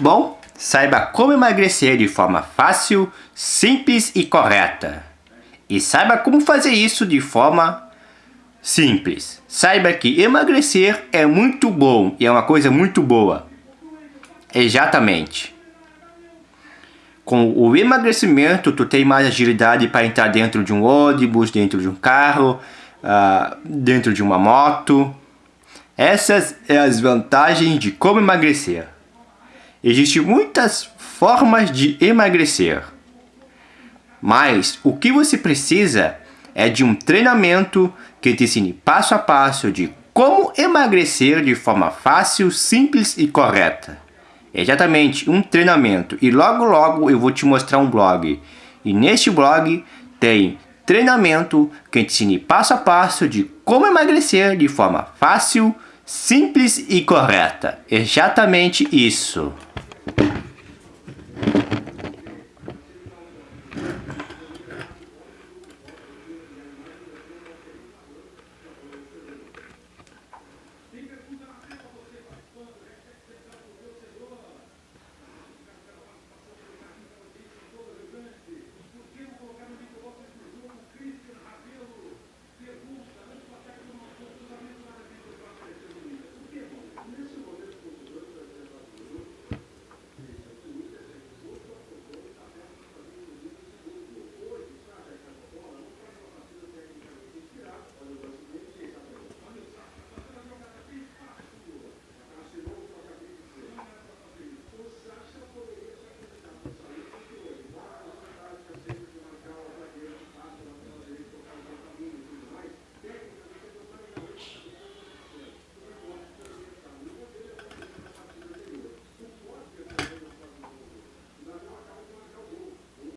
Bom, saiba como emagrecer de forma fácil, simples e correta. E saiba como fazer isso de forma simples. Saiba que emagrecer é muito bom e é uma coisa muito boa. Exatamente. Com o emagrecimento, tu tem mais agilidade para entrar dentro de um ônibus, dentro de um carro, uh, dentro de uma moto. Essas são as vantagens de como emagrecer. Existem muitas formas de emagrecer. Mas o que você precisa é de um treinamento que te ensine passo a passo de como emagrecer de forma fácil, simples e correta. Exatamente, um treinamento. E logo logo eu vou te mostrar um blog. E neste blog tem treinamento que te ensine passo a passo de como emagrecer de forma fácil, simples e correta. Exatamente isso.